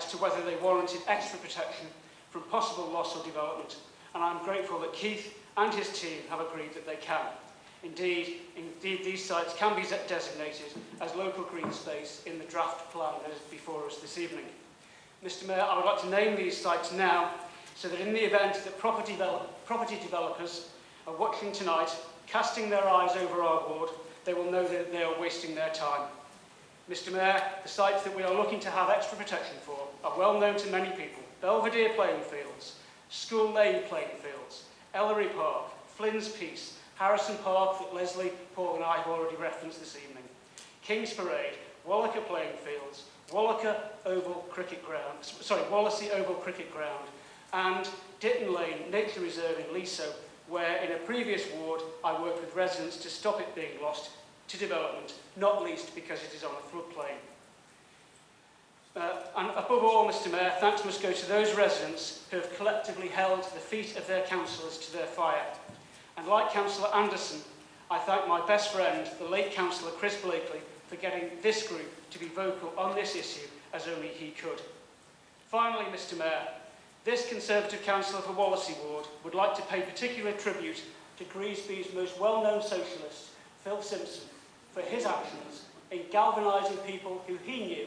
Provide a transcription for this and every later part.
as to whether they warranted extra protection from possible loss or development, and I'm grateful that Keith and his team have agreed that they can. Indeed, indeed these sites can be designated as local green space in the draft plan that is before us this evening. Mr Mayor, I would like to name these sites now so that in the event that property, develop, property developers are watching tonight, casting their eyes over our ward, they will know that they are wasting their time. Mr Mayor, the sites that we are looking to have extra protection for are well known to many people. Belvedere playing fields, School Lane playing fields, Ellery Park, Flynn's Piece, Harrison Park that Leslie, Paul and I have already referenced this evening, King's Parade, Wallacker playing fields, Wallacker Oval Cricket Ground, sorry, Wallasey Oval Cricket Ground, and Ditton Lane Nature Reserve in Leaso, where in a previous ward I worked with residents to stop it being lost to development, not least because it is on a floodplain. Uh, and above all, Mr Mayor, thanks must go to those residents who have collectively held the feet of their councillors to their fire. And like Councillor Anderson, I thank my best friend, the late Councillor Chris Blakely, for getting this group to be vocal on this issue as only he could. Finally, Mr Mayor, this Conservative councillor for Wallasey Ward would like to pay particular tribute to Greasby's most well-known socialist, Phil Simpson, for his actions in galvanising people who he knew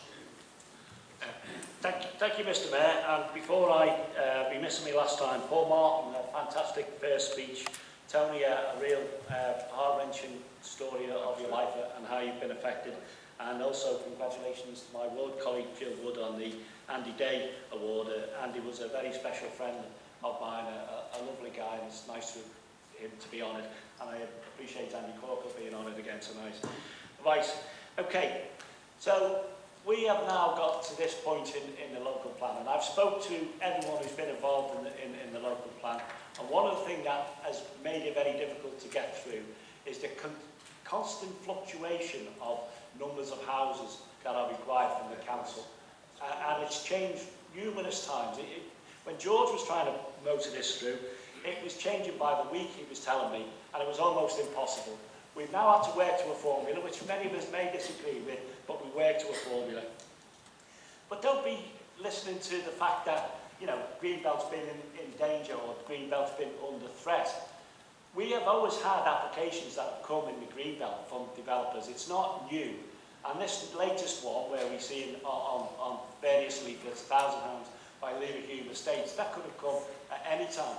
Thank you, Mr Mayor. And before I uh, be missing me last time, Paul Martin, a fantastic first speech, Tony, a, a real uh, heart-wrenching story of your life and how you've been affected. And also congratulations to my world colleague Jill Wood on the Andy Day Award. Uh, Andy was a very special friend of mine, a, a lovely guy, and it's nice to him to be honoured. And I appreciate Andy Corker being honoured again tonight. Right, okay. So we have now got to this point in, in the local plan and I've spoke to everyone who's been involved in the, in, in the local plan and one of the things that has made it very difficult to get through is the con constant fluctuation of numbers of houses that are required from the council uh, and it's changed numerous times. It, it, when George was trying to motor this through, it was changing by the week he was telling me and it was almost impossible. We've now had to work to a formula, which many of us may disagree with, but we work to a formula. But don't be listening to the fact that, you know, Greenbelt's been in, in danger or Greenbelt's been under threat. We have always had applications that have come in the Greenbelt from developers. It's not new. And this latest one, where we see on, on, on various leaflets, £1,000 by Leverhulme Estates, that could have come at any time.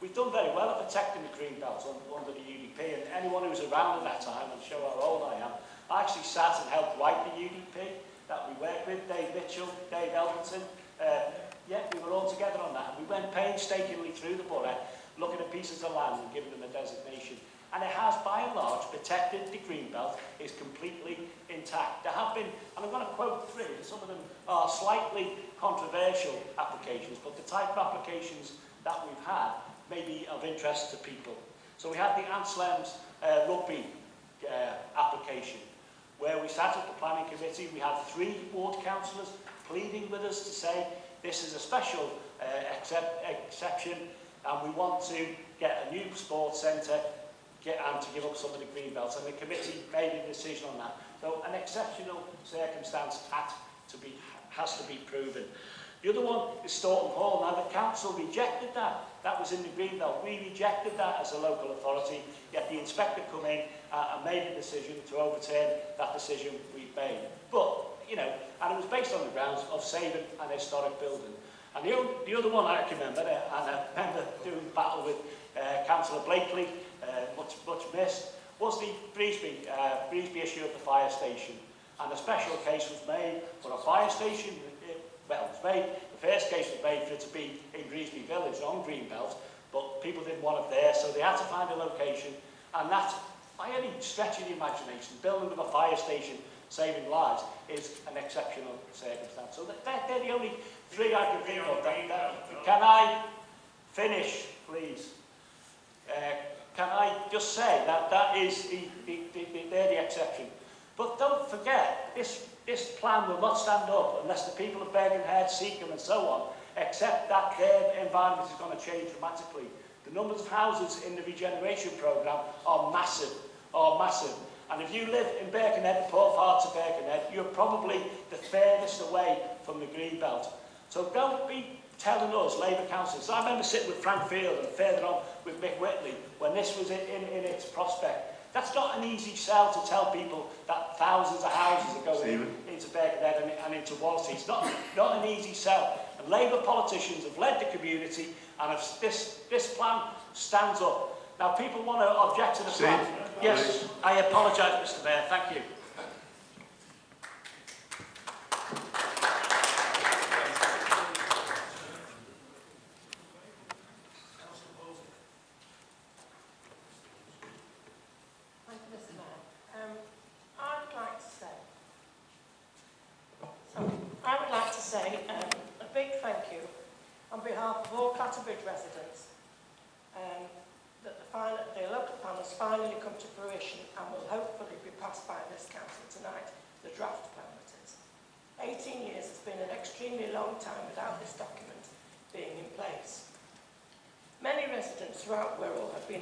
We've done very well at protecting the green belt under the UDP, and anyone who was around at that time will show how old I am. I actually sat and helped write the UDP that we worked with, Dave Mitchell, Dave Elton. Uh, yeah, we were all together on that. And we went painstakingly through the borough, looking at pieces of land and giving them a designation. And it has, by and large, protected the green belt is completely intact. There have been, and I'm going to quote three, some of them are slightly controversial applications, but the type of applications that we've had may be of interest to people. So we had the Anslem's uh, rugby uh, application, where we sat at the planning committee, we had three ward councillors pleading with us to say, this is a special uh, except, exception, and we want to get a new sports centre get, and to give up some of the green belts. And the committee made a decision on that. So an exceptional circumstance had to be, has to be proven. The other one is Stoughton Hall. Now, the council rejected that. That was in the Greenbelt. We rejected that as a local authority, yet the inspector come in uh, and made a decision to overturn that decision we made. But, you know, and it was based on the grounds of saving an historic building. And the, the other one I can remember, uh, and I remember doing battle with uh, Councillor Blakely, uh, much, much missed, was the Breesby, uh, Breesby issue of the fire station. And a special case was made for a fire station well, it was made, the first case was made for it to be in Greasby Village on Greenbelt, but people didn't want it there, so they had to find a location, and that, by any stretch of the imagination, building of a fire station saving lives is an exceptional circumstance. So they're the only three I can think of. That, that, can I finish, please? Uh, can I just say that that is the, the, the, they're the exception. But don't forget, this, this plan will not stand up unless the people of Birkenhead, Seacombe and so on accept that their environment is going to change dramatically. The numbers of houses in the regeneration programme are massive, are massive. And if you live in Birkenhead, the poor parts of Birkenhead, you're probably the furthest away from the green belt. So don't be telling us, Labour councillors. I remember sitting with Frank Field and further on with Mick Whitley when this was in, in, in its prospect. That's not an easy sell to tell people that thousands of houses are going Stephen. into Birkenhead and, and into Wallasey. It's not, not an easy sell. And Labour politicians have led the community and have, this, this plan stands up. Now, people want to object to the Steve. plan. Yes, I apologise, Mr Mayor. Thank you.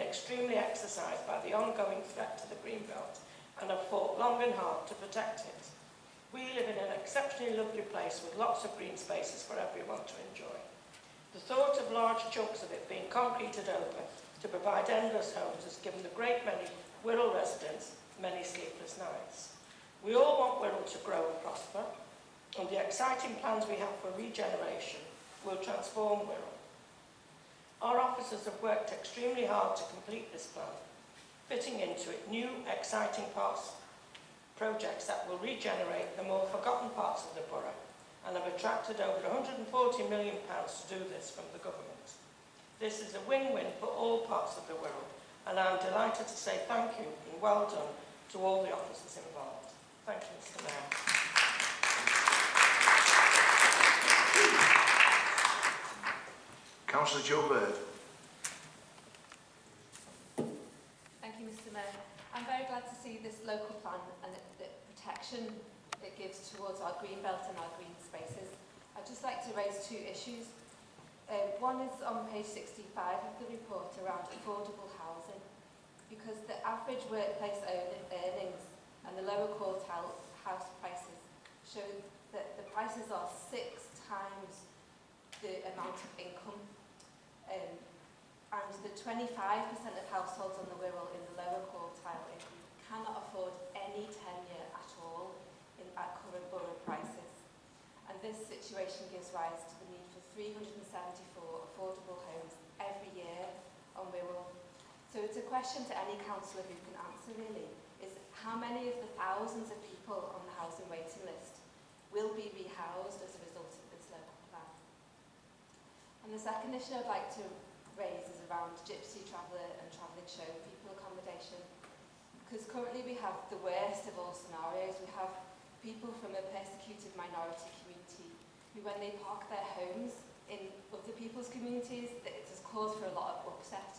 Extremely exercised by the ongoing threat to the Greenbelt and have fought long and hard to protect it. We live in an exceptionally lovely place with lots of green spaces for everyone to enjoy. The thought of large chunks of it being concreted over to provide endless homes has given the great many Wirral residents many sleepless nights. We all want Wirral to grow and prosper, and the exciting plans we have for regeneration will transform Wirral. Our officers have worked extremely hard to complete this plan, fitting into it new, exciting parts, projects that will regenerate the more forgotten parts of the borough and have attracted over £140 million to do this from the government. This is a win-win for all parts of the world and I'm delighted to say thank you and well done to all the officers involved. Thank you, Mr Mayor. Councillor Joe Bird. Thank you, Mr Mayor. I'm very glad to see this local plan and the, the protection it gives towards our green belt and our green spaces. I'd just like to raise two issues. Uh, one is on page 65 of the report around affordable housing, because the average workplace earnings and the lower quartile house prices show that the prices are six times the amount of income um, and the 25% of households on the Wirral in the lower quartile cannot afford any tenure at all in, at current borough prices. And this situation gives rise to the need for 374 affordable homes every year on Wirral. So it's a question to any councillor who can answer really, is how many of the thousands of people on the housing waiting list will be rehoused as a result And the second issue I'd like to raise is around gypsy traveller and travelling show people accommodation. Because currently we have the worst of all scenarios. We have people from a persecuted minority community who, when they park their homes in other people's communities, it has caused for a lot of upset.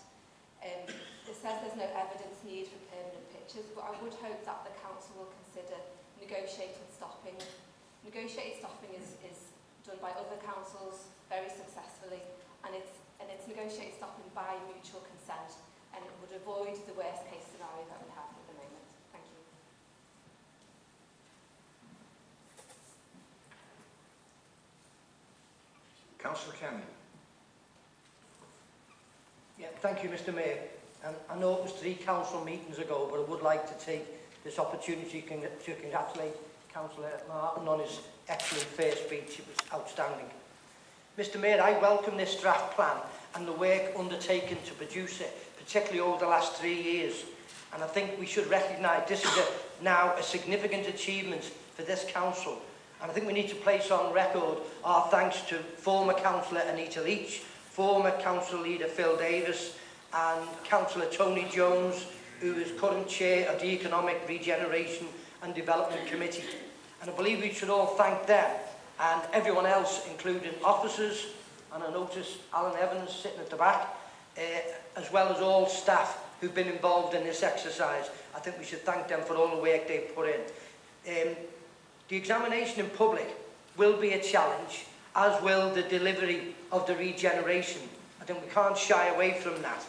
Um, it says there's no evidence need for permanent pictures, but I would hope that the council will consider negotiating stopping. Negotiated stopping is, is done by other councils very successfully and it's, and it's negotiated stopping by mutual consent and it would avoid the worst case scenario that we have at the moment. Thank you. Councillor Kenny. Yeah, thank you Mr Mayor. And I know it was three council meetings ago, but I would like to take this opportunity to congratulate Councillor Martin on his excellent first speech. It was outstanding. Mr Mayor, I welcome this draft plan and the work undertaken to produce it, particularly over the last three years. And I think we should recognise this is a, now a significant achievement for this council. And I think we need to place on record our thanks to former councillor Anita Leach, former council leader Phil Davis, and councillor Tony Jones, who is current chair of the Economic Regeneration and Development Committee. And I believe we should all thank them and everyone else, including officers, and I noticed Alan Evans sitting at the back, uh, as well as all staff who've been involved in this exercise. I think we should thank them for all the work they've put in. Um, the examination in public will be a challenge, as will the delivery of the regeneration. I think we can't shy away from that.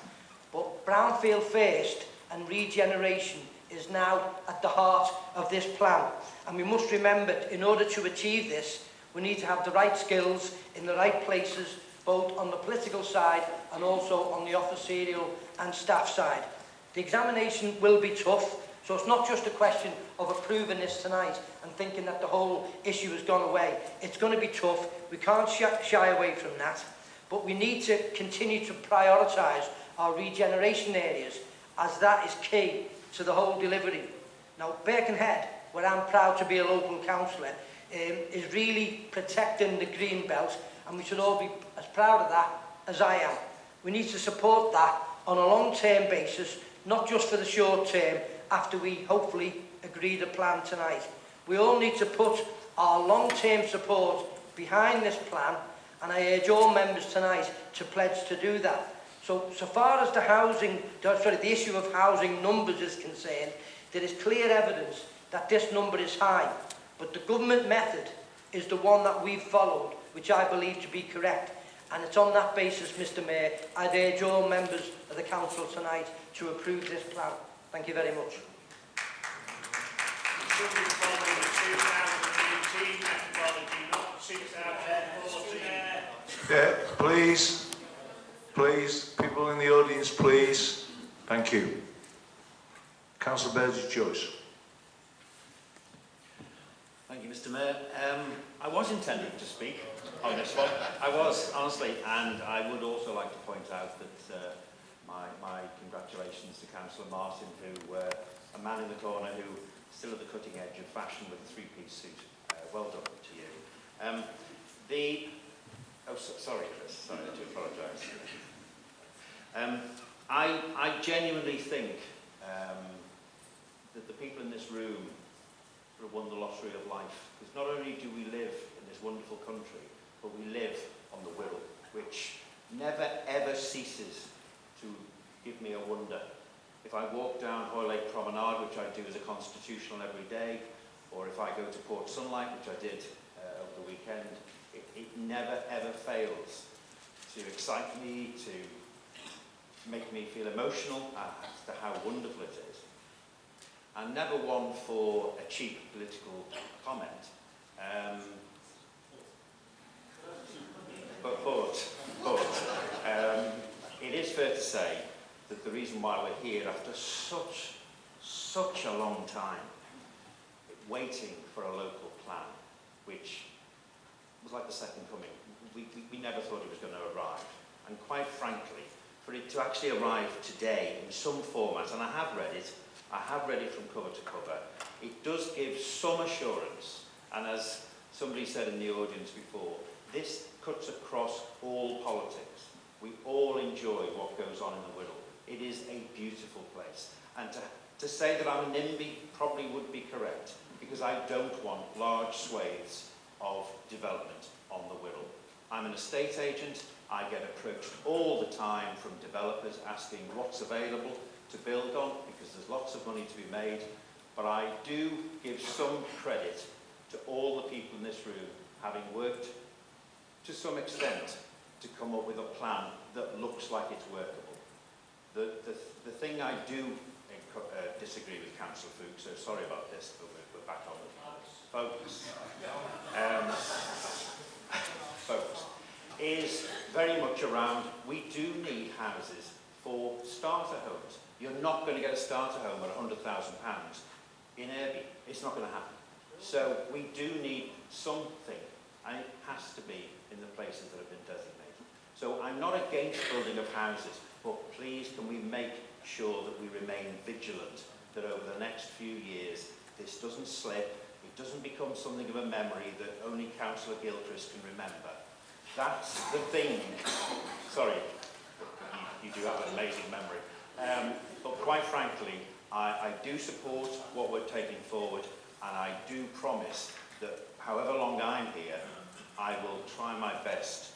But Brownfield first and regeneration is now at the heart of this plan. And we must remember, in order to achieve this, we need to have the right skills in the right places, both on the political side and also on the officerial and staff side. The examination will be tough, so it's not just a question of approving this tonight and thinking that the whole issue has gone away. It's going to be tough. We can't sh shy away from that. But we need to continue to prioritise our regeneration areas as that is key to the whole delivery. Now, Birkenhead where I'm proud to be a local councillor, um, is really protecting the green belt and we should all be as proud of that as I am. We need to support that on a long-term basis, not just for the short term, after we hopefully agree the plan tonight. We all need to put our long-term support behind this plan and I urge all members tonight to pledge to do that. So, so far as the housing, sorry, the issue of housing numbers is concerned, there is clear evidence that this number is high, but the government method is the one that we've followed, which I believe to be correct. And it's on that basis, Mr Mayor, I'd urge all members of the Council tonight to approve this plan. Thank you very much. Something following the 2018 methodology, not 2014. Yeah, please, please, people in the audience, please. Thank you. Councillor Burgess. Thank you, Mr Mayor. Um, I was intending to speak on this one. I was, honestly, and I would also like to point out that uh, my, my congratulations to Councillor Martin, who, uh, a man in the corner who still at the cutting edge of fashion with a three-piece suit. Uh, well done to you. Um, the, oh, so, sorry, Chris, sorry, I do apologise. Um, I, I genuinely think um, that the people in this room sort of won the lottery of life. Because not only do we live in this wonderful country, but we live on the Wirral, which never ever ceases to give me a wonder. If I walk down Hoylake Promenade, which I do as a constitutional every day, or if I go to Port Sunlight, which I did uh, over the weekend, it, it never ever fails to excite me, to make me feel emotional as to how wonderful it is. and never one for a cheap political comment. Um, but, but, but um, it is fair to say that the reason why we're here after such, such a long time waiting for a local plan, which was like the second coming. We, we, we never thought it was going to arrive. And quite frankly, for it to actually arrive today in some format, and I have read it, I have read it from cover to cover, it does give some assurance, and as somebody said in the audience before, this cuts across all politics. We all enjoy what goes on in the Wirral. It is a beautiful place. And to, to say that I'm a NIMBY probably would be correct, because I don't want large swathes of development on the Wirral. I'm an estate agent. I get approached all the time from developers asking what's available to build on, because there's lots of money to be made. But I do give some credit to all the people in this room having worked to some extent to come up with a plan that looks like it's workable. The, the, the thing I do uh, disagree with Councillor Foulkes, so sorry about this, but we're, we're back on focus. Um, focus is very much around we do need houses for starter homes. You're not going to get a starter home at £100,000 in Irby. It's not going to happen. So we do need something, and it has to be in the places that have been designated. So I'm not against building of houses, but please can we make sure that we remain vigilant that over the next few years this doesn't slip, it doesn't become something of a memory that only Councillor Gilchrist can remember. That's the thing. Sorry, you, do have an amazing memory. Um, but quite frankly, I, I do support what we're taking forward and I do promise that however long I'm here, I will try my best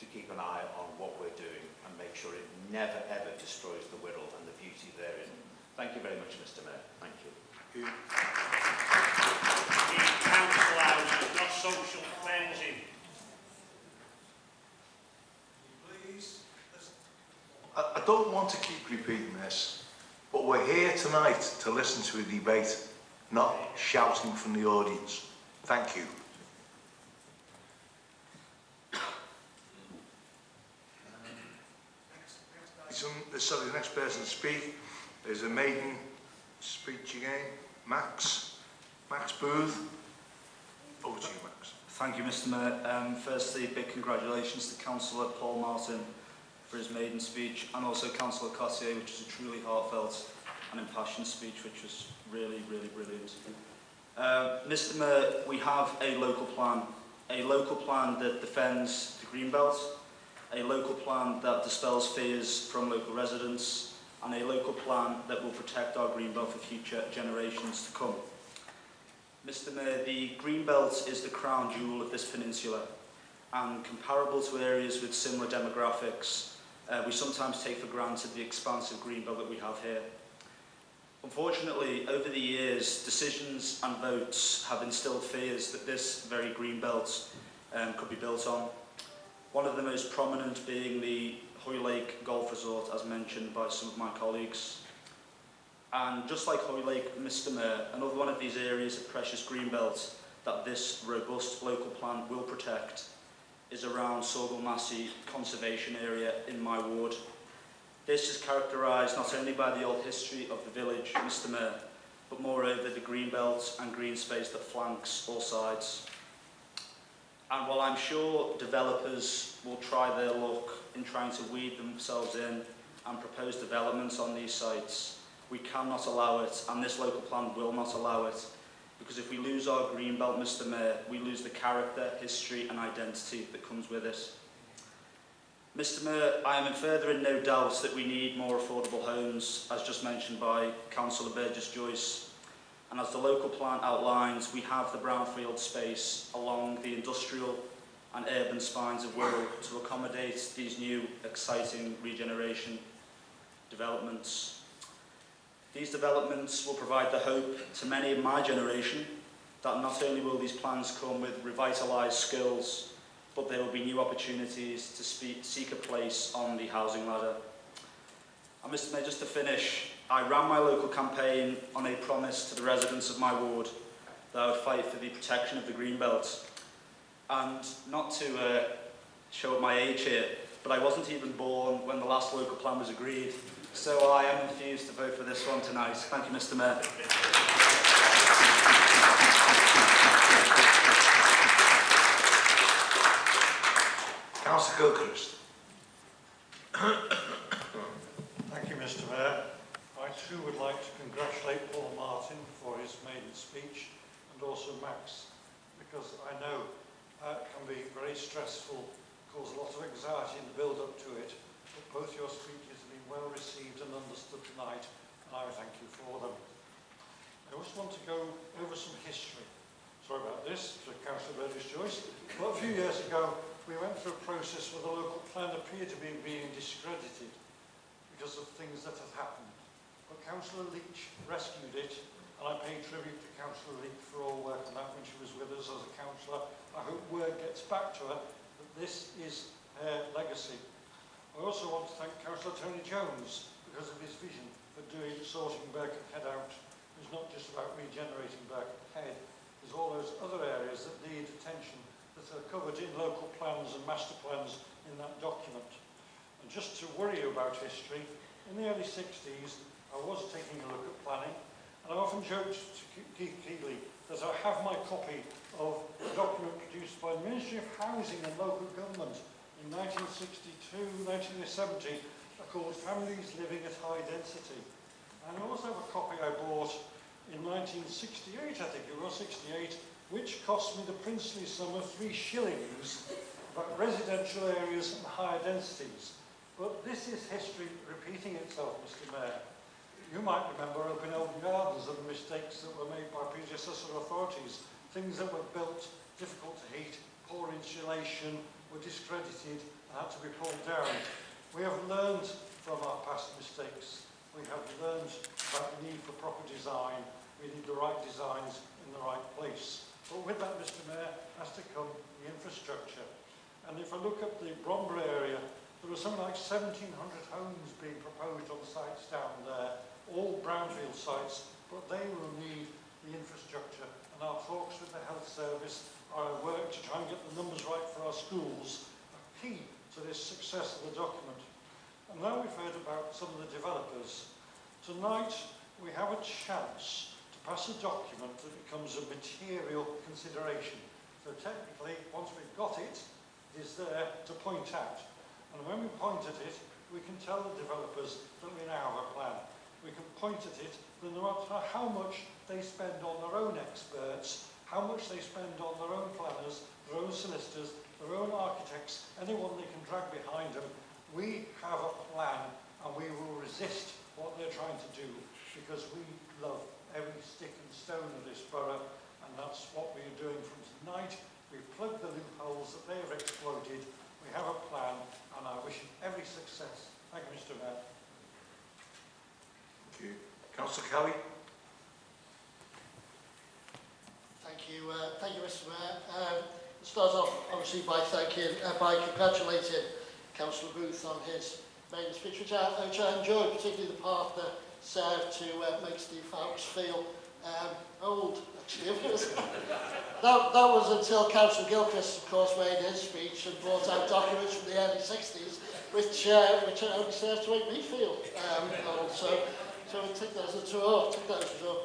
to keep an eye on what we're doing and make sure it never ever destroys the Wirral and the beauty therein. Thank you very much, Mr Mayor. Thank you. You- The council house not social cleansing. I don't want to keep repeating this, but we're here tonight to listen to a debate, not shouting from the audience. Thank you. Uh, sorry, the next person to speak is a maiden speech again, Max. Max Booth. Over to you, Max. Thank you, Mr Mayor. Um, firstly, big congratulations to Councillor Paul Martin for his maiden speech and also Councillor Cottier, which was a truly heartfelt and impassioned speech, which was really, really brilliant. Uh, Mr Mayor, we have a local plan, a local plan that defends the Greenbelt, a local plan that dispels fears from local residents, and a local plan that will protect our Greenbelt for future generations to come. Mr Mayor, the Greenbelt is the crown jewel of this peninsula and comparable to areas with similar demographics, uh, we sometimes take for granted the expansive green belt that we have here. Unfortunately, over the years, decisions and votes have instilled fears that this very Greenbelt um, could be built on. One of the most prominent being the Hoylake Golf Resort, as mentioned by some of my colleagues. And just like Hoylake, Mr Mayor, another one of these areas of precious green belt that this robust local plan will protect is around Saughall Massie Conservation Area in my ward. This is characterised not only by the old history of the village, Mr Mayor, but moreover the green belt and green space that flanks all sides. And while I'm sure developers will try their luck in trying to weed themselves in and propose developments on these sites, we cannot allow it, and this local plan will not allow it, because if we lose our green belt, Mr Mayor, we lose the character, history and identity that comes with it. Mr Mayor, I am in further in no doubt that we need more affordable homes, as just mentioned by Councillor Burgess-Joyce. And as the local plan outlines, we have the brownfield space along the industrial and urban spines of Wirral to accommodate these new, exciting regeneration developments. These developments will provide the hope to many in my generation that not only will these plans come with revitalised skills, but there will be new opportunities to speak, seek a place on the housing ladder. And Mr Mayor, just to finish, I ran my local campaign on a promise to the residents of my ward that I would fight for the protection of the green belt. And not to uh, show my age here, but I wasn't even born when the last local plan was agreed. So I am infused to vote for this one tonight. Thank you, Mr Mayor. Councillor Gilchrist. Thank you, Mr Mayor. I too would like to congratulate Paul Martin for his maiden speech and also Max, because I know uh, it can be very stressful, cause a lot of anxiety in the build-up to it, but both your speeches have been well received and understood tonight, and I thank you for them. I also want to go over some history. Sorry about this, to Councillor Burgess Joyce, but a few years ago we went through a process where the local plan appeared to be being discredited because of things that had happened. But Councillor Leach rescued it, and I pay tribute to Councillor Leach for all work on that when she was with us as a councillor. I hope word gets back to her this is her legacy. I also want to thank Councillor Tony Jones because of his vision for doing sorting Birkenhead out. It's not just about regenerating Birkenhead, there's all those other areas that need attention that are covered in local plans and master plans in that document. And just to worry you about history, in the early 60s, I was taking a look at planning, to Keith Keeley that I have my copy of a document produced by the Ministry of Housing and Local Government in 1962, 1970, called Families Living at High Density. And I also have a copy I bought in 1968, I think it was 68, which cost me the princely sum of three shillings, but residential areas and higher densities. But this is history repeating itself, Mr Mayor. You might remember up in Open Gardens of the mistakes that were made by predecessor authorities, things that were built difficult to heat, poor insulation, were discredited and had to be pulled down. We have learned from our past mistakes. we have learned about the need for proper design. We need the right designs in the right place. But with that, Mr Mayor, has to come the infrastructure. And if I look at the Bromborough area, there are something like 1,700 homes being proposed on sites down there, all brownfield sites, but they will need the infrastructure. And our talks with the health service, our work to try and get the numbers right for our schools, are key to this success of the document. And now we've heard about some of the developers. Tonight, we have a chance to pass a document that becomes a material consideration. So technically, once we've got it, it is there to point out. And when we point at it, we can tell the developers that we now have a plan. We can point at it no matter how much they spend on their own experts, how much they spend on their own planners, their own solicitors, their own architects, anyone they can drag behind them, we have a plan and we will resist what they're trying to do because we love every stick and stone of this borough and that's what we're doing from tonight. We've plugged the loopholes that they have exploited. We have a plan and I wish you every success. Thank you, Mr Mayor. You. Councillor Kelly? Thank you, uh, thank you, Mr Mayor. Um, start off, obviously, by thanking, uh, by congratulating Councillor Booth on his main speech, which I, which I enjoyed, particularly the part that served to uh, make Steve Foulkes feel um, old, that, that was until Councillor Gilchrist, of course, made his speech and brought out documents from the early 60s, which, uh, which only served to make me feel um, old. So, So we'll take that as a tour, take that as a tour.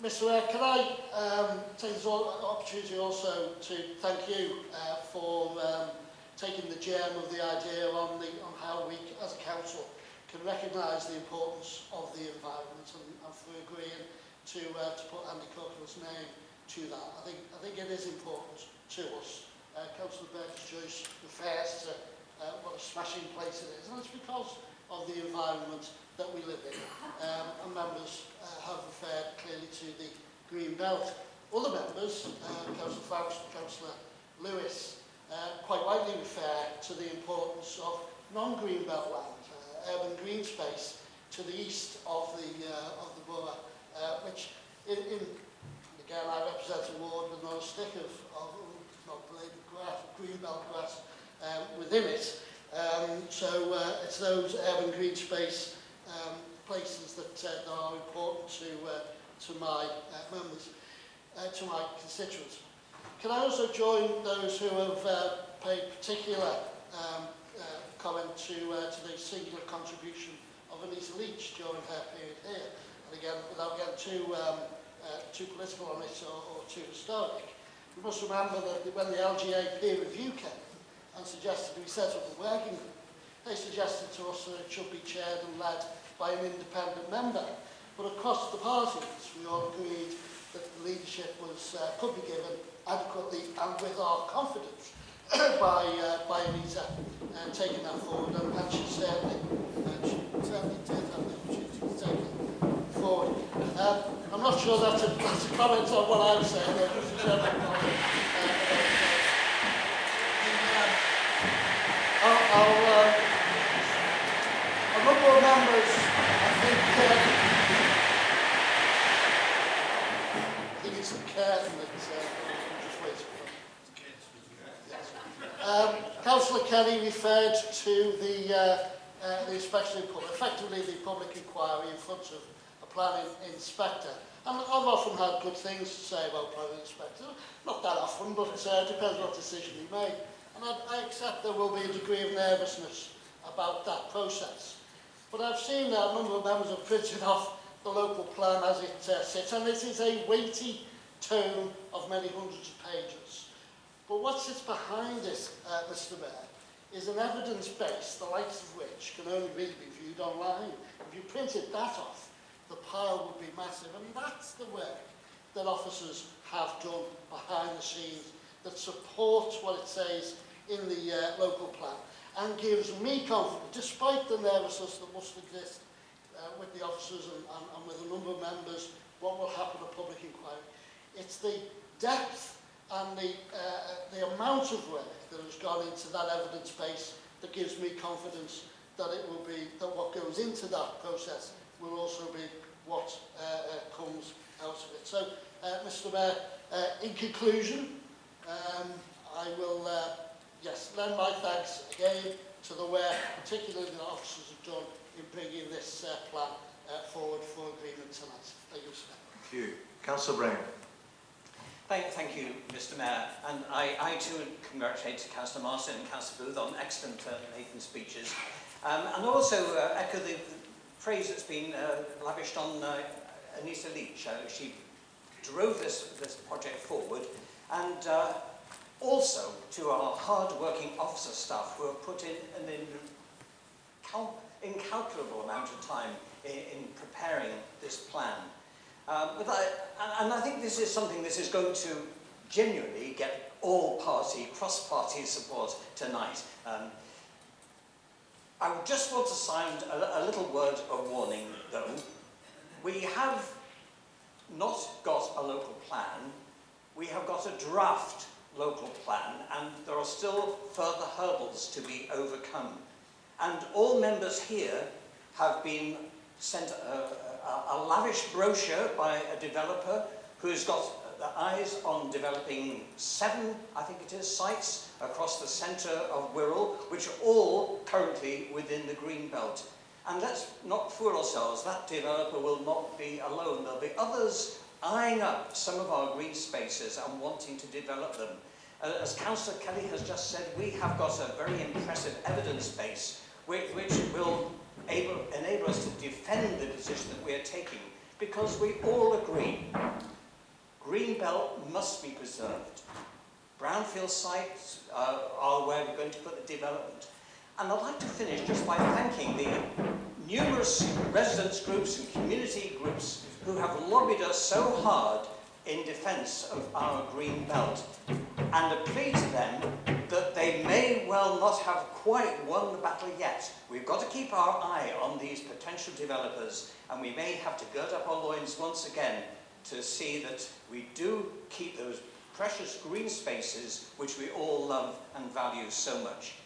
Mr Mayor, can I um, take this opportunity also to thank you uh, for um, taking the germ of the idea on, the, on how we as a council can recognise the importance of the environment and, and for agreeing to, uh, to put Andy Corcoran's name to that. I think, I think it is important to us. Uh, Councillor Burgess Joyce refers to uh, what a smashing place it is and it's because of the environment that we live in. Um, and members uh, have referred clearly to the Green Belt. Other members, uh, Councillor Faust, Councillor Lewis, uh, quite rightly refer to the importance of non-green belt land, uh, urban green space to the east of the, uh, of the borough, uh, which in, in, again I represent a ward with not a stick of, of not blade of grass, green belt grass um, within it. Um, so uh, it's those urban green space um, places that, uh, that are important to, uh, to my uh, members, uh, to my constituents. Can I also join those who have uh, paid particular um, uh, comment to, uh, to the singular contribution of Anita Leach during her period here? And again, without getting too, um, uh, too political on it or, or too historic, we must remember that when the LGA peer review came and suggested we set up a working group, They suggested to us that it should be chaired and led by an independent member. But across the parties, we all agreed that the leadership was, uh, could be given adequately and with our confidence by, uh, by Anita uh, taking that forward. And, and she certainly, uh, she certainly did have the opportunity to take it forward. Um, I'm not sure that's a, that's a comment on what I'm saying. There, members, I think, uh, I think it's the curtain that uh, Um, Councillor Kelly referred to the, uh, uh, the inspection effectively the public inquiry in front of a planning inspector. And I've often had good things to say about planning inspectors, Not that often, but uh, depends on what decision he made. And I, I accept there will be a degree of nervousness about that process. But I've seen a number of members have printed off the local plan as it uh, sits, and it is a weighty tome of many hundreds of pages. But what sits behind this, uh, Mr Mayor, is an evidence base, the likes of which can only really be viewed online. If you printed that off, the pile would be massive. And that's the work that officers have done behind the scenes that supports what it says in the uh, local plan and gives me confidence, despite the nervousness that must exist uh, with the officers and, and, and with a number of members, what will happen at public inquiry. It's the depth and the, uh, the amount of work that has gone into that evidence base that gives me confidence that it will be, that what goes into that process will also be what uh, uh, comes out of it. So, uh, Mr Mayor, uh, in conclusion, um, I will uh, yes, lend my thanks again to the work, particularly the officers have done in bringing this uh, plan uh, forward for agreement tonight. Thank you, Mr Mayor. Thank you. Councillor Brown. Thank, thank you, Mr Mayor. And I, I too congratulate Councillor Martin and Councillor Booth on excellent uh, Nathan speeches. Um, and also uh, echo the, the praise that's been uh, lavished on uh, Anita Leach. Uh, she drove this, this project forward. And uh, also to our hard-working officer staff who have put in an incalculable amount of time in, in preparing this plan. Um, I, and, I think this is something that is going to genuinely get all party, cross-party support tonight. Um, I just want to sound a, a little word of warning, though. We have not got a local plan, we have got a draft local plan, and there are still further hurdles to be overcome. And all members here have been sent a, a, a lavish brochure by a developer who's got the eyes on developing seven, I think it is, sites across the centre of Wirral, which are all currently within the green belt. And let's not fool ourselves, that developer will not be alone. There'll be others eyeing up some of our green spaces and wanting to develop them. Uh, as Councillor Kelly has just said, we have got a very impressive evidence base which, which will able, enable us to defend the position that we are taking because we all agree green belt must be preserved. Brownfield sites uh, are where we're going to put the development. And I'd like to finish just by thanking the numerous residents groups and community groups who have lobbied us so hard in defence of our green belt and a plea to them that they may well not have quite won the battle yet. We've got to keep our eye on these potential developers and we may have to gird up our loins once again to see that we do keep those precious green spaces which we all love and value so much.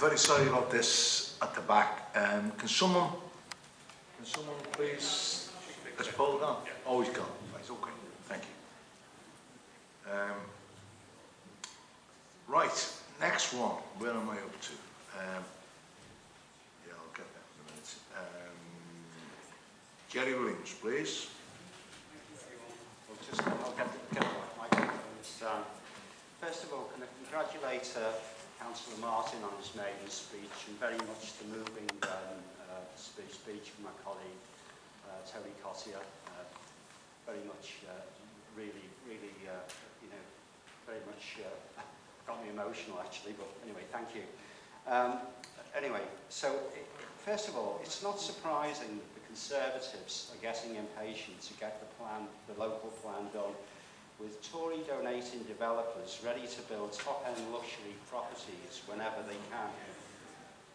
Very sorry about this at the back. Um, can someone, can someone please, has Paul gone? Oh, he's gone. Right, okay. Thank you. Um, right, next one. Where am I up to? Um, yeah, I'll get that in a minute. Um, Jerry Williams, please. Just, I'll get get the microphones. Um, first of all, can I congratulate uh, Councillor Martin on his maiden speech and very much the moving um, uh, speech, speech from my colleague uh, Terry Cottier. Uh, very much, uh, really, really, uh, you know, very much uh, got me emotional actually, but anyway, thank you. Um, anyway, so it, first of all, it's not surprising that the Conservatives are getting impatient to get the plan, the local plan done with Tory donating developers ready to build top-end luxury properties whenever they can.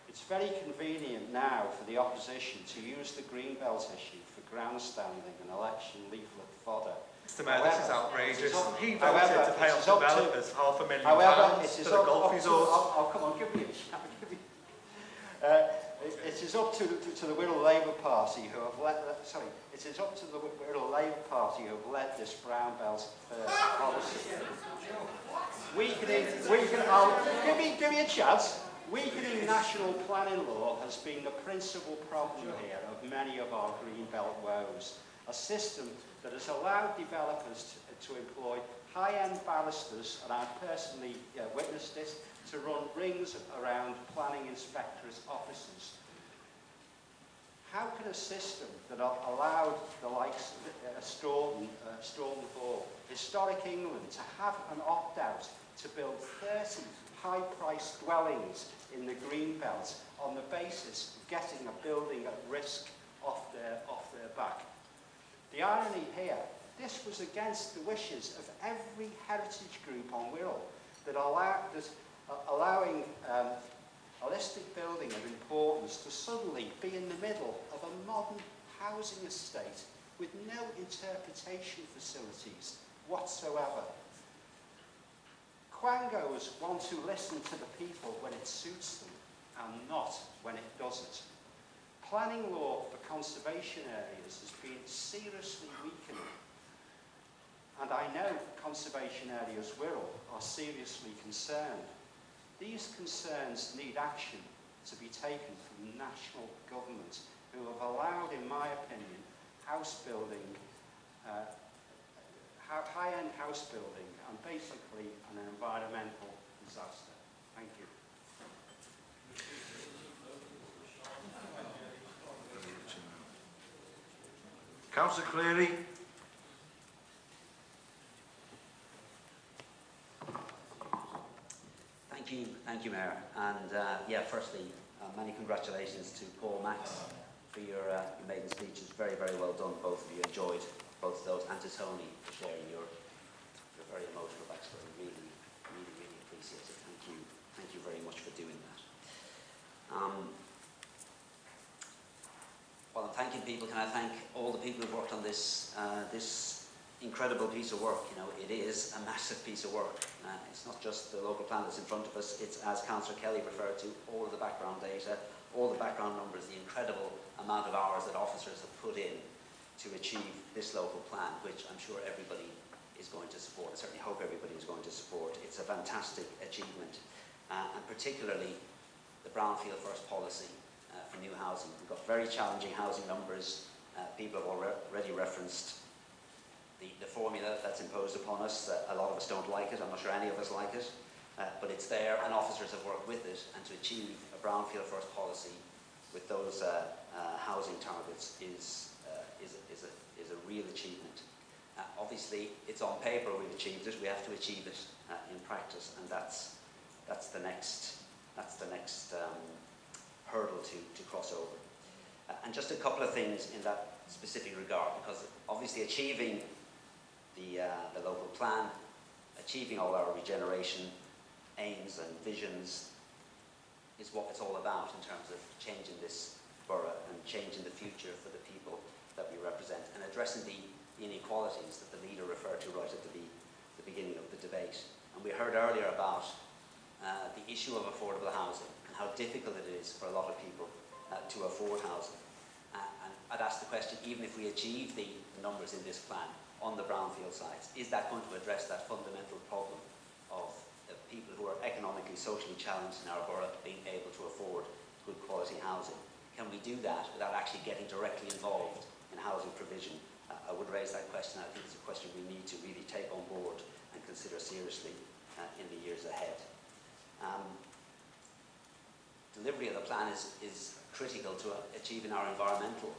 It's very convenient now for the opposition to use the green belt issue for grandstanding and election leaflet fodder. Mr Mayor, however, this is outrageous. Up, he voted however, to pay off developers to, half a million however, pounds for the golf resort. Oh, come on, give me a give me. Uh, it, is up to, to, the Wirral Labour Party who have led, uh, sorry, it is up to the Wirral Labour Party who have led this brown belt first policy. Weakening, weakening, oh, give me, give me a chance. Weakening national planning law has been the principal problem here of many of our green belt woes. A system that has allowed developers to, to employ high-end barristers, and I've personally uh, witnessed this, to run rings around planning inspectors' offices. How can a system that allowed the likes of uh, Storeton, uh, Storeton Hall, historic England, to have an opt-out to build 30 high-priced dwellings in the green belt on the basis of getting a building at risk off their, off their back? The irony here, this was against the wishes of every heritage group on Wirral that, allow, that uh, allowing um, a listed building of importance to suddenly be in the middle of a modern housing estate with no interpretation facilities whatsoever. Quangos want to listen to the people when it suits them and not when it doesn't. Planning law for conservation areas has been seriously weakening and I know Conservation Areas Wirral are seriously concerned. These concerns need action to be taken from national governments who have allowed, in my opinion, house building, uh, high-end house building, and basically an environmental disaster. Thank you. Councillor Cleary. Thank you, thank you, Mayor. And uh, yeah, firstly, uh, many congratulations to Paul Max for your, uh, your maiden speech. It's very, very well done. Both of you enjoyed both of those, and to Tony for sharing your your very emotional backstory. Really, really, really appreciate it. Thank you, thank you very much for doing that. Um, while I'm thanking people, can I thank all the people who've worked on this uh, this incredible piece of work. You know, it is a massive piece of work. Uh, it's not just the local plan that's in front of us, it's, as Councillor Kelly referred to, all of the background data, all the background numbers, the incredible amount of hours that officers have put in to achieve this local plan, which I'm sure everybody is going to support. I certainly hope everybody is going to support. It's a fantastic achievement, uh, and particularly the brownfield first policy uh, for new housing. We've got very challenging housing numbers. Uh, people have already referenced the, the formula that's imposed upon us. Uh, a lot of us don't like it. I'm not sure any of us like it. Uh, but it's there, and officers have worked with it. And to achieve a brownfield first policy with those uh, uh, housing targets is, uh, is, is, a, is a real achievement. Uh, obviously, it's on paper we've achieved it. We have to achieve it in practice, and that's, that's the next, that's the next um, hurdle to, to cross over. And just a couple of things in that specific regard, because obviously achieving the, uh, the local plan, achieving all our regeneration aims and visions is what it's all about in terms of changing this borough and changing the future for the people that we represent and addressing the inequalities that the leader referred to right at the, the beginning of the debate. And we heard earlier about uh, the issue of affordable housing and how difficult it is for a lot of people uh, to afford housing. Uh, and I'd ask the question, even if we achieve the numbers in this plan, on the brownfield sites, is that going to address that fundamental problem of people who are economically, socially challenged in our borough being able to afford good quality housing? Can we do that without actually getting directly involved in housing provision? Uh, I would raise that question. I think it's a question we need to really take on board and consider seriously uh, in the years ahead. Um, delivery of the plan is, is critical to achieving our environmental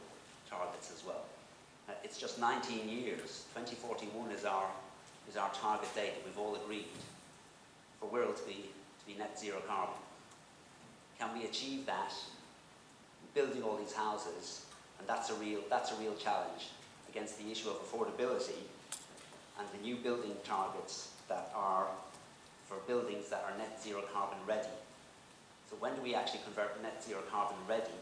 targets as well. Uh, it's just 19 years. 2041 is our, is our target date that we've all agreed for Wirral to be, to be net zero carbon. Can we achieve that building all these houses? And that's a real, that's a real challenge against the issue of affordability and the new building targets that are for buildings that are net zero carbon ready. So when do we actually convert net zero carbon ready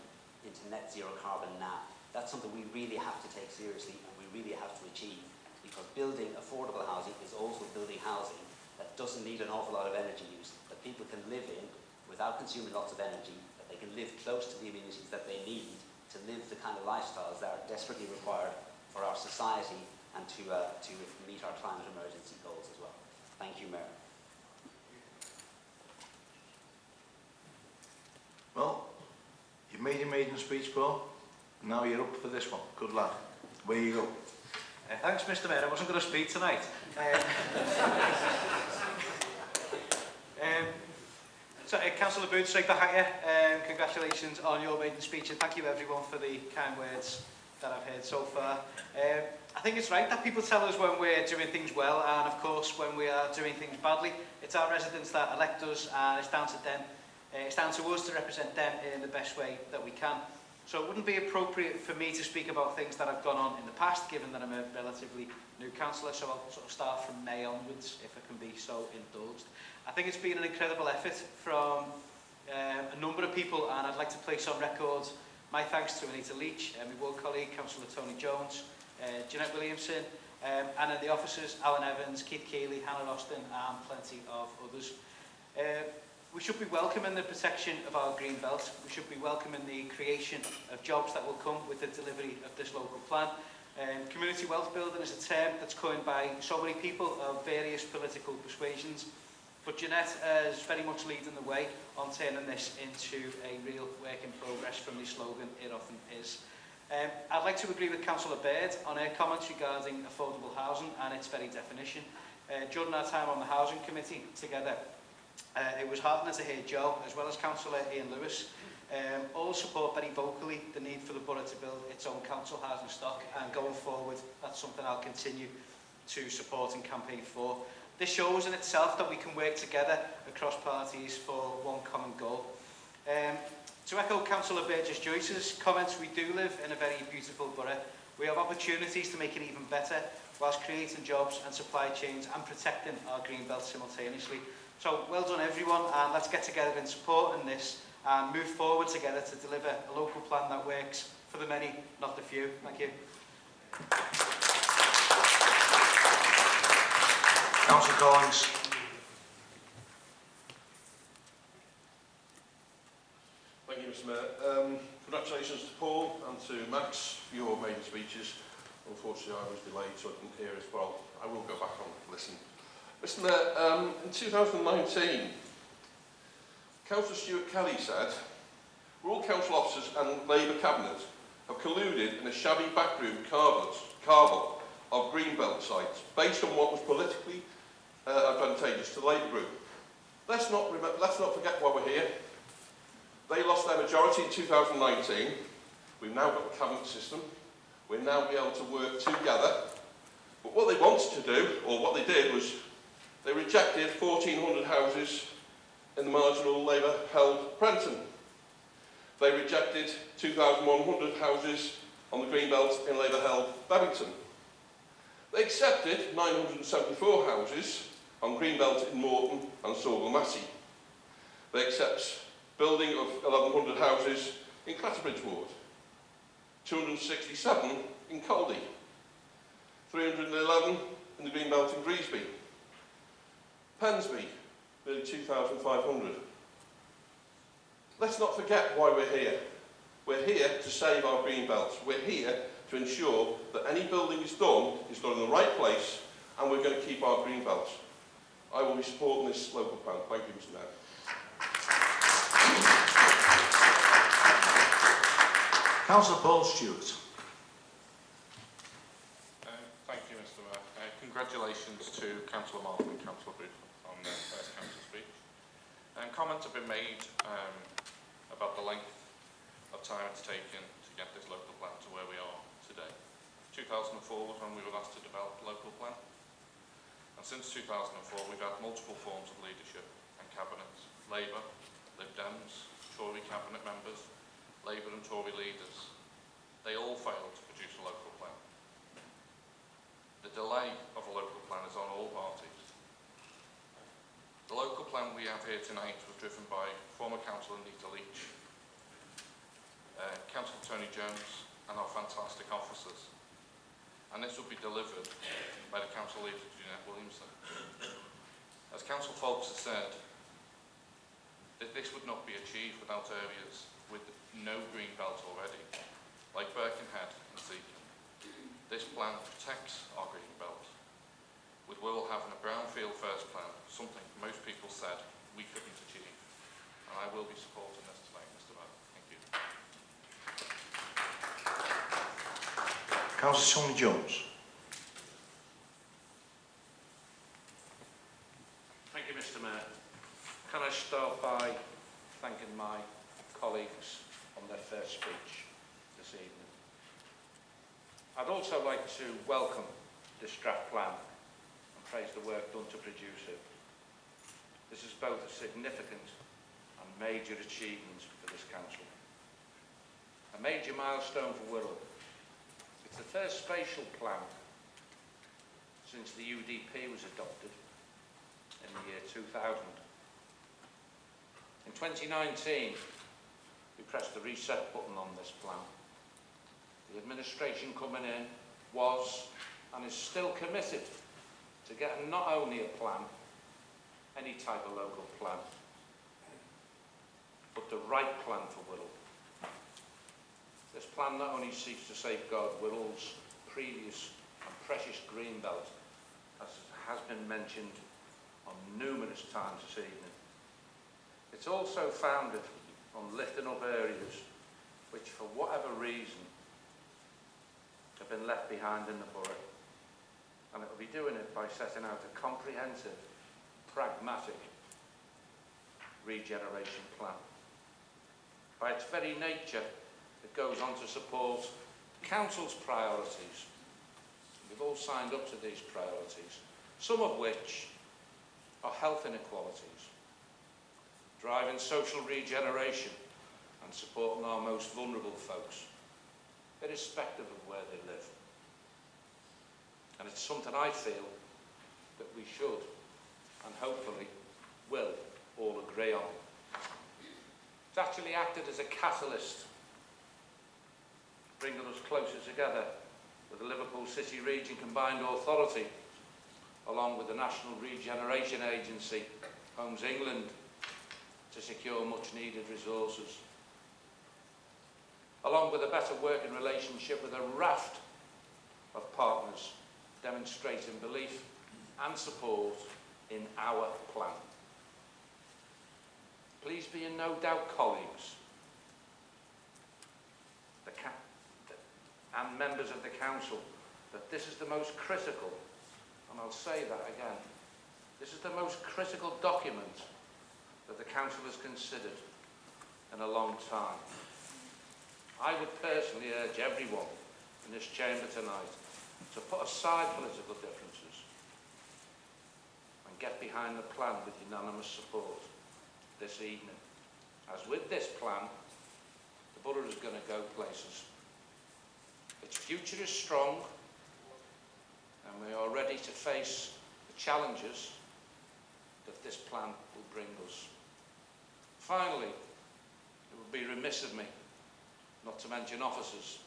into net zero carbon now? That's something we really have to take seriously and we really have to achieve because building affordable housing is also building housing that doesn't need an awful lot of energy use, that people can live in without consuming lots of energy, that they can live close to the amenities that they need to live the kind of lifestyles that are desperately required for our society and to, uh, to meet our climate emergency goals as well. Thank you, Mayor. Well, you've made your maiden speech, Paul. Now you're up for this one. Good lad. Where you go. Uh, thanks, Mr Mayor. I wasn't going to speak tonight. Um, um, so, uh, Councillor Booth, take the higher. Um, congratulations on your maiden speech and thank you everyone for the kind words that I've heard so far. Um, I think it's right that people tell us when we're doing things well and of course when we are doing things badly. It's our residents that elect us and it's down to them. Uh, it's down to us to represent them in the best way that we can. So it wouldn't be appropriate for me to speak about things that have gone on in the past, given that I'm a relatively new councillor, so I'll sort of start from May onwards, if I can be so indulged. I think it's been an incredible effort from um, a number of people, and I'd like to place on record my thanks to Anita Leach, uh, my ward colleague, Councillor Tony Jones, uh, Jeanette Williamson, um, and then the officers, Alan Evans, Keith Keeley, Hannah Austin, and plenty of others. Uh, We should be welcoming the protection of our green belt. We should be welcoming the creation of jobs that will come with the delivery of this local plan. Um, community wealth building is a term that's coined by so many people of various political persuasions. But Jeanette uh, is very much leading the way on turning this into a real work in progress from the slogan It Often Is. Um, I'd like to agree with Councillor Baird on her comments regarding affordable housing and its very definition. Uh, during our time on the Housing Committee together, Uh, it was heartening to hear Joe, as well as Councillor Ian Lewis, um, all support very vocally the need for the borough to build its own council housing stock and going forward that's something I'll continue to support and campaign for. This shows in itself that we can work together across parties for one common goal. Um, to echo Councillor Burgess Joyce's comments, we do live in a very beautiful borough. We have opportunities to make it even better whilst creating jobs and supply chains and protecting our green belt simultaneously. So well done everyone and let's get together in support in this and move forward together to deliver a local plan that works for the many, not the few. Thank you. Councillor Collins. Thank you, Mr Mayor. Um, congratulations to Paul and to Max for your maiden speeches. Unfortunately, I was delayed, so I couldn't hear as well. I will go back and listen. Mr Mayor, um, in 2019, Councillor Stuart Kelly said, all council officers and Labour cabinet have colluded in a shabby backroom carvel of greenbelt sites based on what was politically uh, advantageous to the Labour group. Let's not, remember, let's not forget why we're here. They lost their majority in 2019. We've now got the cabinet system. We'll now be able to work together. But what they wanted to do, or what they did, was they rejected 1,400 houses in the marginal Labour-held Prenton. They rejected 2,100 houses on the Greenbelt in Labour-held Bebington. They accepted 974 houses on Greenbelt in Moreton and Saughall Massie. They accept building of 1,100 houses in Clatterbridge Ward, 267 in Caldy, 311 in the Greenbelt in Greasby, Pensby, nearly 2,500. Let's not forget why we're here. We're here to save our green belts. We're here to ensure that any building is done is done in the right place and we're going to keep our green belts. I will be supporting this local plan. Thank you, Mr Mayor. Councillor Paul Stewart. Um, thank you, Mr Mayor. Uh, congratulations to Councillor Martin and Councillor Booth on their first council speech. Comments have been made um, about the length of time it's taken to get this local plan to where we are today. 2004 was when we were asked to develop the local plan. And since 2004, we've had multiple forms of leadership and cabinets. Labour, Lib Dems, Tory cabinet members, Labour and Tory leaders. They all failed to produce a local. The delay of a local plan is on all parties. The local plan we have here tonight was driven by former councillor Nita Leach, uh, Councillor Tony Jones and our fantastic officers. And this will be delivered by the council leader Jeanette Williamson. As Council Foulkes has said, that this would not be achieved without areas with no green belt already, like Birkenhead and. This plan protects our green belt, with Will having a brownfield first plan, something most people said we couldn't achieve. And I will be supporting this tonight, Mr Mayor. Thank you. Councillor Tony Jones. Thank you, Mr Mayor. Can I start by thanking my colleagues on their first speech this evening. I'd also like to welcome this draft plan and praise the work done to produce it. This is both a significant and major achievement for this council. A major milestone for Wirral. It's the first spatial plan since the UDP was adopted in the year 2000. In 2019, we pressed the reset button on this plan. The administration coming in was and is still committed to getting not only a plan, any type of local plan, but the right plan for Wirral. This plan not only seeks to safeguard Wirral's previous and precious green belt, as has been mentioned on numerous times this evening, it's also founded on lifting up areas which, for whatever reason, have been left behind in the borough. And it will be doing it by setting out a comprehensive, pragmatic regeneration plan. By its very nature, it goes on to support council's priorities. We've all signed up to these priorities, some of which are health inequalities, driving social regeneration and supporting our most vulnerable folks, irrespective of where they live. And it's something I feel that we should and hopefully will all agree on. It's actually acted as a catalyst, bringing us closer together with the Liverpool City Region Combined Authority, along with the National Regeneration Agency, Homes England, to secure much needed resources Along with a better working relationship with a raft of partners demonstrating belief and support in our plan. Please be in no doubt, colleagues, and members of the council, that this is the most critical, and I'll say that again, this is the most critical document that the council has considered in a long time. I would personally urge everyone in this chamber tonight to put aside political differences and get behind the plan with unanimous support this evening. As with this plan, the borough is going to go places. Its future is strong and we are ready to face the challenges that this plan will bring us. Finally, it would be remiss of me not to mention officers.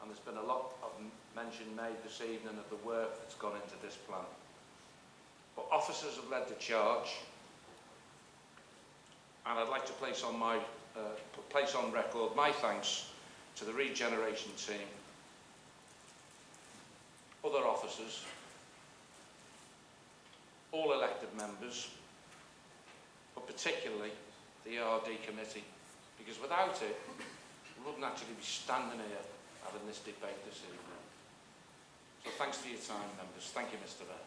And there's been a lot of mention made this evening of the work that's gone into this plan. But officers have led the charge, and I'd like to place on my uh, place on record my thanks to the regeneration team, other officers, all elected members, but particularly the ERD committee, because without it, wouldn't actually be standing here having this debate this evening. So thanks for your time, members. Thank you, Mr Mayor.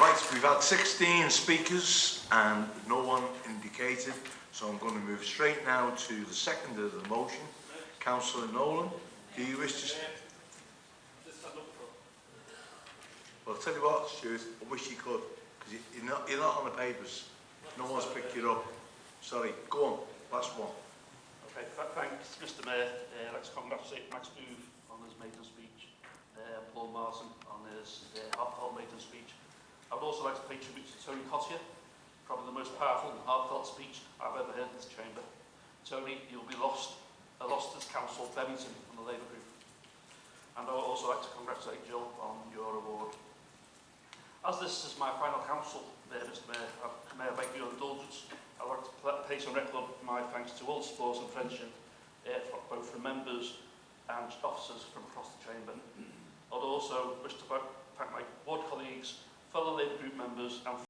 Right, we've had 16 speakers and no one indicated, so I'm going to move straight now to the second of the motion. Councillor Nolan, do you wish to... Well, I'll tell you what, Stuart, I wish you could, because you're not, you're not on the papers. No one's picked you up. Sorry, go on. Last one. Okay, th thanks, Mr Mayor. Uh, let's congratulate Max Booth on his maiden speech, uh, Paul Martin on his uh, heartfelt maiden speech. I would also like to pay tribute to Tony Cottier, probably the most powerful and heartfelt speech I've ever heard in this chamber. Tony, you'll be lost, a lost as Council Bevington from the Labour Group. And I would also like to congratulate Jill on your award. As this is my final council Mr Mayor, Mayor, I beg your indulgence. I'd like to place on record my thanks to all sports and friendship, uh, from, both from members and officers from across the chamber. I'd also wish to thank my board colleagues, fellow Labour Group members and